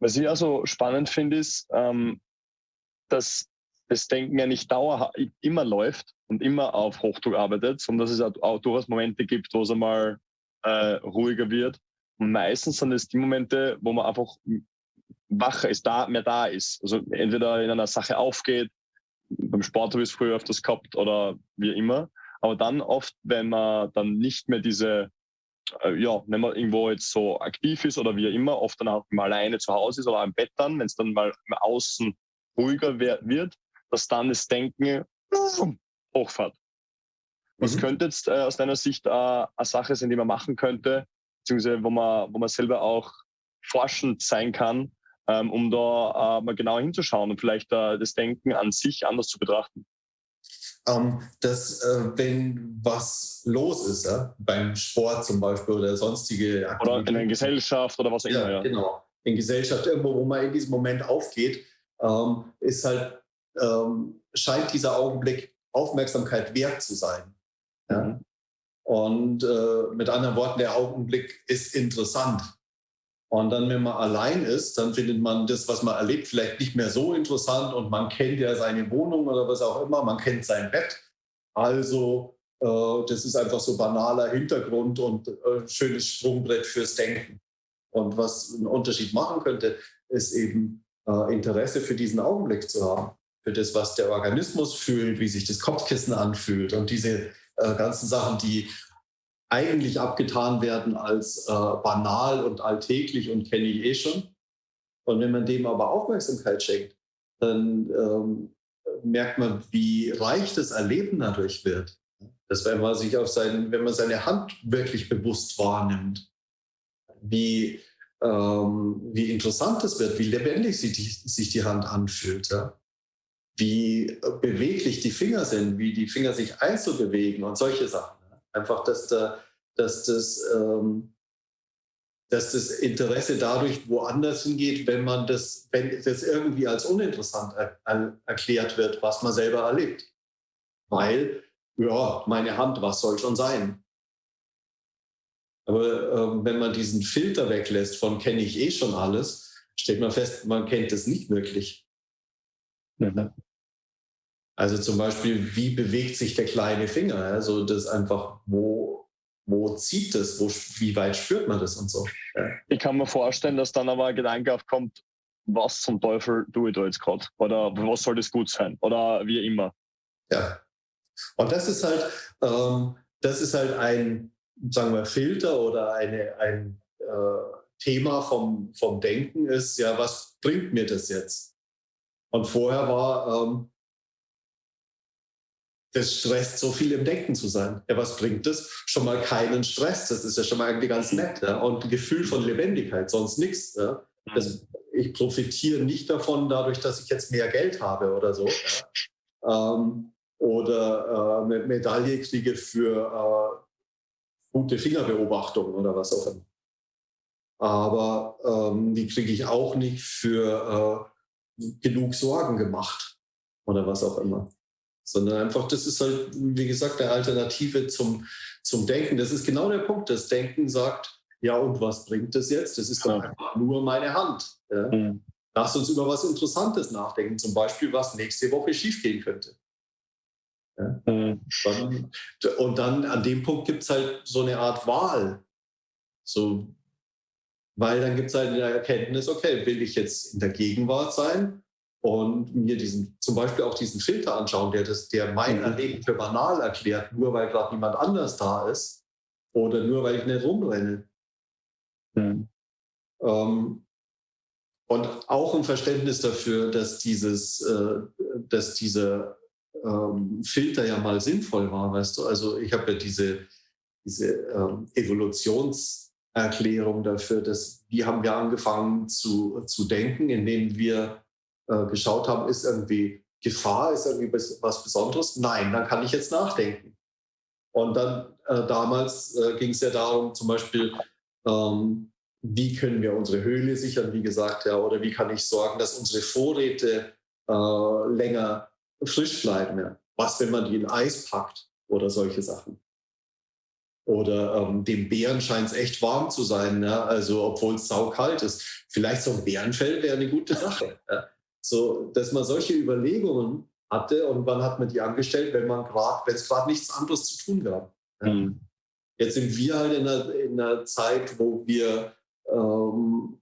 Was ich also spannend finde, ist, ähm, dass das Denken ja nicht dauerhaft immer läuft und immer auf Hochdruck arbeitet, sondern dass es auch durchaus Momente gibt, wo es einmal äh, ruhiger wird. Und meistens sind es die Momente, wo man einfach wacher ist, da, mehr da ist. Also entweder in einer Sache aufgeht, beim Sport habe ich es früher öfters gehabt oder wie immer. Aber dann oft, wenn man dann nicht mehr diese, äh, ja, wenn man irgendwo jetzt so aktiv ist oder wie immer, oft dann auch mal alleine zu Hause ist oder im Bett dann, wenn es dann mal außen ruhiger wird, dass dann das Denken hochfährt. Was mhm. könnte jetzt äh, aus deiner Sicht äh, eine Sache sein, die man machen könnte, beziehungsweise wo man, wo man selber auch forschend sein kann, ähm, um da äh, mal genauer hinzuschauen und vielleicht äh, das Denken an sich anders zu betrachten? Ähm, dass, äh, wenn was los ist, ja, beim Sport zum Beispiel oder sonstige Aktivitäten. Oder in der Gesellschaft oder was auch immer. Ja, genau. In Gesellschaft, irgendwo, wo man in diesem Moment aufgeht, ähm, ist halt, ähm, scheint dieser Augenblick Aufmerksamkeit wert zu sein. Ja? Mhm. Und äh, mit anderen Worten, der Augenblick ist interessant. Und dann, wenn man allein ist, dann findet man das, was man erlebt, vielleicht nicht mehr so interessant und man kennt ja seine Wohnung oder was auch immer, man kennt sein Bett. Also äh, das ist einfach so banaler Hintergrund und äh, schönes Sprungbrett fürs Denken. Und was einen Unterschied machen könnte, ist eben äh, Interesse für diesen Augenblick zu haben, für das, was der Organismus fühlt, wie sich das Kopfkissen anfühlt und diese äh, ganzen Sachen, die eigentlich abgetan werden als äh, banal und alltäglich und kenne ich eh schon. Und wenn man dem aber Aufmerksamkeit schenkt, dann ähm, merkt man, wie reich das Erleben dadurch wird. Dass wenn man sich auf sein, wenn man seine Hand wirklich bewusst wahrnimmt, wie, ähm, wie interessant es wird, wie lebendig sich die, sich die Hand anfühlt, ja? wie beweglich die Finger sind, wie die Finger sich einzubewegen und solche Sachen. Einfach, dass, da, dass, das, ähm, dass das Interesse dadurch woanders hingeht, wenn man das, wenn das irgendwie als uninteressant er, er, erklärt wird, was man selber erlebt. Weil, ja, meine Hand, was soll schon sein? Aber ähm, wenn man diesen Filter weglässt von kenne ich eh schon alles, stellt man fest, man kennt es nicht wirklich. Mhm. Also zum Beispiel, wie bewegt sich der kleine Finger? Also das einfach, wo, wo zieht das? Wo, wie weit spürt man das und so? Ja. Ich kann mir vorstellen, dass dann aber ein Gedanke aufkommt, was zum Teufel tue ich da jetzt gerade? Oder was soll das gut sein? Oder wie immer. Ja. Und das ist halt, ähm, das ist halt ein, sagen wir, Filter oder eine, ein äh, Thema vom, vom Denken ist, ja, was bringt mir das jetzt? Und vorher war, ähm, das stresst so viel im Denken zu sein. Ja, was bringt das? Schon mal keinen Stress. Das ist ja schon mal irgendwie ganz nett. Ja? Und ein Gefühl von Lebendigkeit, sonst nichts. Ja? Das, ich profitiere nicht davon, dadurch, dass ich jetzt mehr Geld habe oder so. Ja? Ähm, oder äh, eine Medaille kriege für äh, gute Fingerbeobachtung oder was auch immer. Aber ähm, die kriege ich auch nicht für äh, genug Sorgen gemacht oder was auch immer sondern einfach, das ist halt, wie gesagt, eine Alternative zum, zum Denken. Das ist genau der Punkt. Das Denken sagt, ja, und was bringt das jetzt? Das ist doch einfach nur meine Hand. Ja? Mhm. Lass uns über was Interessantes nachdenken, zum Beispiel, was nächste Woche schiefgehen könnte. Ja? Mhm. Und dann an dem Punkt gibt es halt so eine Art Wahl. So, weil dann gibt es halt eine Erkenntnis, okay, will ich jetzt in der Gegenwart sein und mir diesen, zum Beispiel auch diesen Filter anschauen, der, das, der mein. Erleben für banal erklärt, nur weil gerade niemand anders da ist oder nur weil ich nicht rumrenne. Mhm. Ähm, und auch ein Verständnis dafür, dass, dieses, äh, dass dieser ähm, Filter ja mal sinnvoll war, weißt du. Also ich habe ja diese, diese ähm, Evolutionserklärung dafür, dass wie haben wir angefangen zu, zu denken, indem wir äh, geschaut haben, ist irgendwie Gefahr, ist irgendwie was Besonderes? Nein, dann kann ich jetzt nachdenken. Und dann äh, damals äh, ging es ja darum, zum Beispiel, ähm, wie können wir unsere Höhle sichern, wie gesagt, ja, oder wie kann ich sorgen, dass unsere Vorräte äh, länger frisch bleiben. Ja. Was, wenn man die in Eis packt oder solche Sachen. Oder ähm, dem Bären scheint es echt warm zu sein, ja? also obwohl es saukalt ist. Vielleicht so ein Bärenfell wäre eine gute Sache. Ja? So, dass man solche Überlegungen hatte und wann hat man die angestellt, wenn man gerade, wenn es gerade nichts anderes zu tun gab. Mhm. Jetzt sind wir halt in einer, in einer Zeit, wo wir ähm,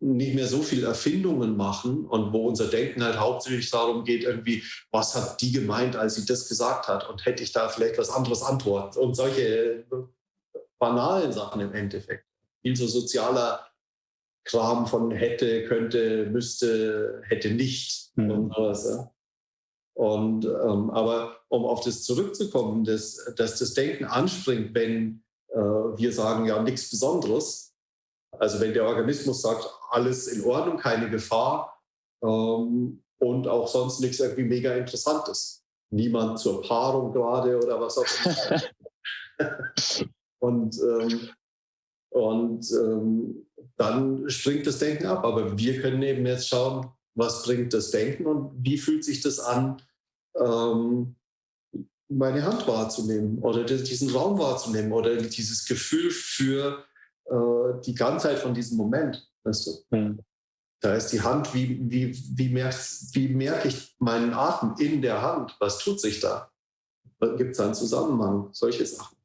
nicht mehr so viel Erfindungen machen und wo unser Denken halt hauptsächlich darum geht, irgendwie, was hat die gemeint, als sie das gesagt hat und hätte ich da vielleicht was anderes antworten und solche banalen Sachen im Endeffekt. Viel so sozialer Kram von hätte, könnte, müsste, hätte nicht mhm. und sowas. Ja. Und, ähm, aber um auf das zurückzukommen, dass, dass das Denken anspringt, wenn äh, wir sagen, ja, nichts Besonderes, also wenn der Organismus sagt, alles in Ordnung, keine Gefahr ähm, und auch sonst nichts irgendwie mega Interessantes. Niemand zur Paarung gerade oder was auch immer. und ähm, und ähm, dann springt das Denken ab. Aber wir können eben jetzt schauen, was bringt das Denken und wie fühlt sich das an, ähm, meine Hand wahrzunehmen oder diesen Raum wahrzunehmen oder dieses Gefühl für äh, die Ganzheit von diesem Moment. Weißt du? Mhm. Da ist die Hand, wie, wie, wie, merk, wie merke ich meinen Atem in der Hand? Was tut sich da? Gibt es einen Zusammenhang? Solche Sachen.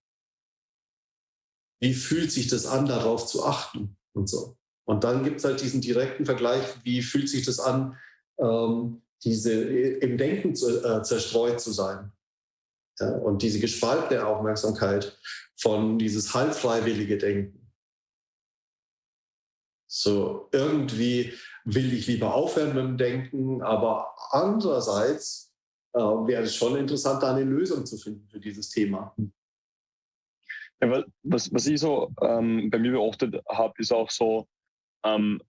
Wie fühlt sich das an, darauf zu achten und so? Und dann gibt es halt diesen direkten Vergleich, wie fühlt sich das an, ähm, diese im Denken zu, äh, zerstreut zu sein. Ja, und diese gespaltene Aufmerksamkeit von dieses halbfreiwillige Denken. So irgendwie will ich lieber aufhören mit dem Denken, aber andererseits äh, wäre es schon interessant, da eine Lösung zu finden für dieses Thema. Ja, was, was ich so ähm, bei mir beobachtet habe, ist auch so, ähm,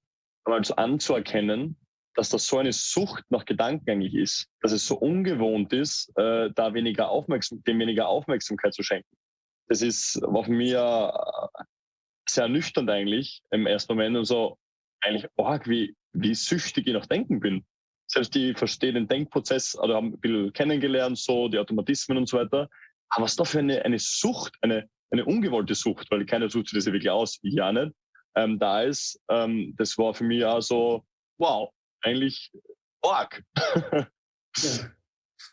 mal so anzuerkennen, dass das so eine Sucht nach Gedanken eigentlich ist, dass es so ungewohnt ist, äh, da weniger Aufmerksam dem weniger Aufmerksamkeit zu schenken. Das ist war für mich sehr nüchtern eigentlich im ersten Moment und so eigentlich arg, wie, wie süchtig ich nach Denken bin. Selbst die verstehen den Denkprozess oder haben ein bisschen kennengelernt, so die Automatismen und so weiter. Aber was da für eine, eine Sucht, eine, eine ungewollte Sucht, weil keiner sucht sich das ja wirklich aus, ich ja nicht, ähm, da ist, ähm, das war für mich auch so, wow, eigentlich arg. ja.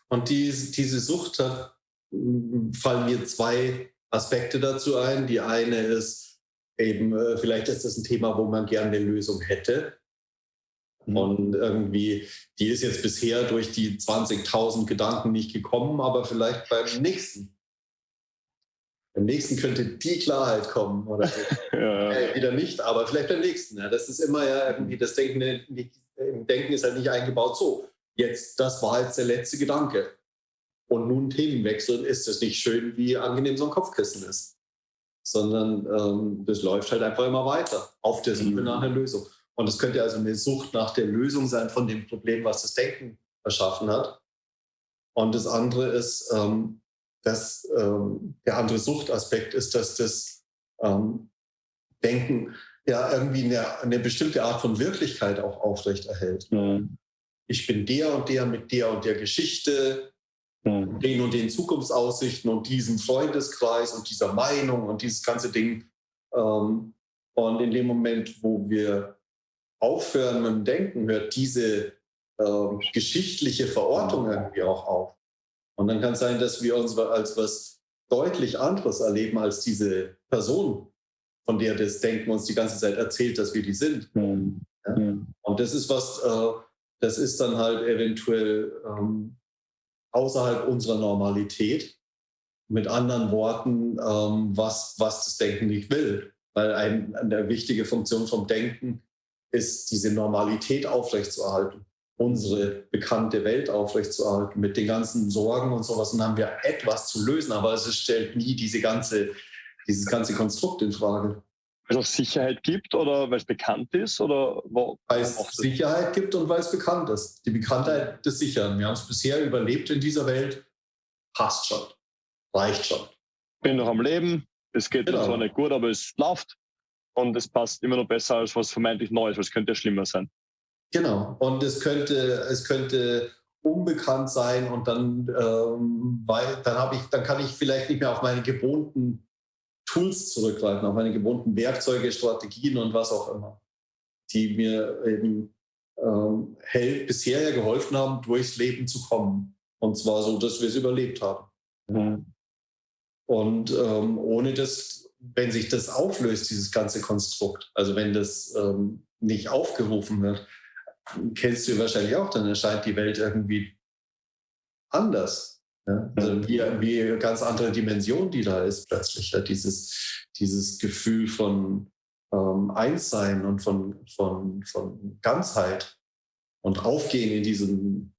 Und die, diese Sucht, da fallen mir zwei Aspekte dazu ein. Die eine ist, eben, äh, vielleicht ist das ein Thema, wo man gerne eine Lösung hätte. Mhm. Und irgendwie, die ist jetzt bisher durch die 20.000 Gedanken nicht gekommen, aber vielleicht beim nächsten. Beim nächsten könnte die Klarheit kommen oder so. ja. äh, wieder nicht, aber vielleicht beim nächsten. Ja. Das ist immer ja irgendwie, das Denken, nicht, im Denken ist halt nicht eingebaut so. Jetzt, das war jetzt der letzte Gedanke. Und nun Themenwechseln, ist es nicht schön, wie angenehm so ein Kopfkissen ist sondern ähm, das läuft halt einfach immer weiter auf der Suche mhm. nach einer Lösung. Und es könnte also eine Sucht nach der Lösung sein von dem Problem, was das Denken erschaffen hat. Und das andere ist, ähm, dass ähm, der andere Suchtaspekt ist, dass das ähm, Denken ja irgendwie eine, eine, bestimmte Art von Wirklichkeit auch aufrechterhält. Mhm. Ich bin der und der mit der und der Geschichte mhm. den und den Zukunftsaussichten und diesem Freundeskreis und dieser Meinung und dieses ganze Ding. Ähm, und in dem Moment, wo wir aufhören mit dem Denken, hört diese ähm, geschichtliche Verortung irgendwie auch auf. Und dann kann es sein, dass wir uns als was deutlich anderes erleben als diese Person, von der das Denken uns die ganze Zeit erzählt, dass wir die sind. Mhm. Ja? Und das ist was, äh, das ist dann halt eventuell ähm, außerhalb unserer Normalität. Mit anderen Worten, ähm, was, was das Denken nicht will. Weil ein, eine wichtige Funktion vom Denken ist, diese Normalität aufrechtzuerhalten, unsere bekannte Welt aufrechtzuerhalten, mit den ganzen Sorgen und sowas. Und dann haben wir etwas zu lösen, aber es stellt nie diese ganze, dieses ganze Konstrukt in Frage. Weil es auch Sicherheit gibt oder weil es bekannt ist? Oder weil es Sicherheit gibt und weil es bekannt ist. Die Bekanntheit des Sichern. Wir haben es bisher überlebt in dieser Welt. Passt schon. Reicht schon. Bin noch am Leben. Es geht genau. zwar nicht gut, aber es läuft. Und es passt immer noch besser als was vermeintlich Neues, weil es könnte ja schlimmer sein. Genau. Und es könnte, es könnte unbekannt sein und dann, ähm, weil dann habe ich, dann kann ich vielleicht nicht mehr auf meine gewohnten Tools zurückgreifen, auf meine gewohnten Werkzeuge, Strategien und was auch immer, die mir eben ähm, bisher ja geholfen haben, durchs Leben zu kommen. Und zwar so, dass wir es überlebt haben. Mhm. Und ähm, ohne das, wenn sich das auflöst, dieses ganze Konstrukt, also wenn das ähm, nicht aufgerufen wird, kennst du wahrscheinlich auch, dann erscheint die Welt irgendwie anders. Ja? Also wie, wie ganz andere Dimension, die da ist plötzlich. Ja? Dieses, dieses Gefühl von ähm, Einssein und von, von, von Ganzheit und Aufgehen in diesem